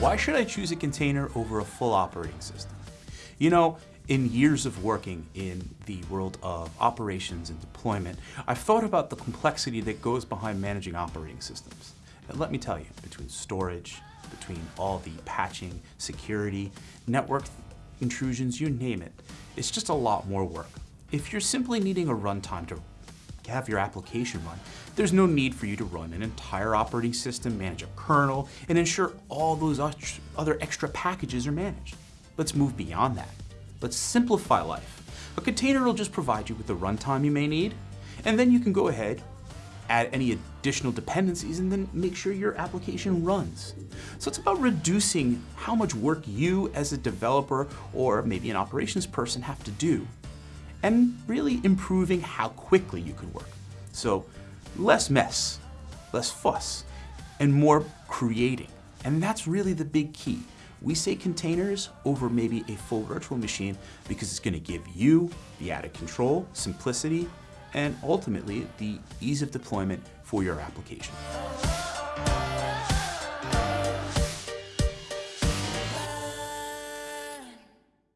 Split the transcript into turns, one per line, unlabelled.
Why should I choose a container over a full operating system? You know, in years of working in the world of operations and deployment, I've thought about the complexity that goes behind managing operating systems. And let me tell you, between storage, between all the patching, security, network intrusions, you name it, it's just a lot more work. If you're simply needing a runtime to have your application run, there's no need for you to run an entire operating system, manage a kernel, and ensure all those other extra packages are managed. Let's move beyond that. Let's simplify life. A container will just provide you with the runtime you may need, and then you can go ahead, add any additional dependencies, and then make sure your application runs. So it's about reducing how much work you as a developer or maybe an operations person have to do and really improving how quickly you can work. So less mess, less fuss, and more creating. And that's really the big key. We say containers over maybe a full virtual machine because it's gonna give you the added control, simplicity, and ultimately the ease of deployment for your application.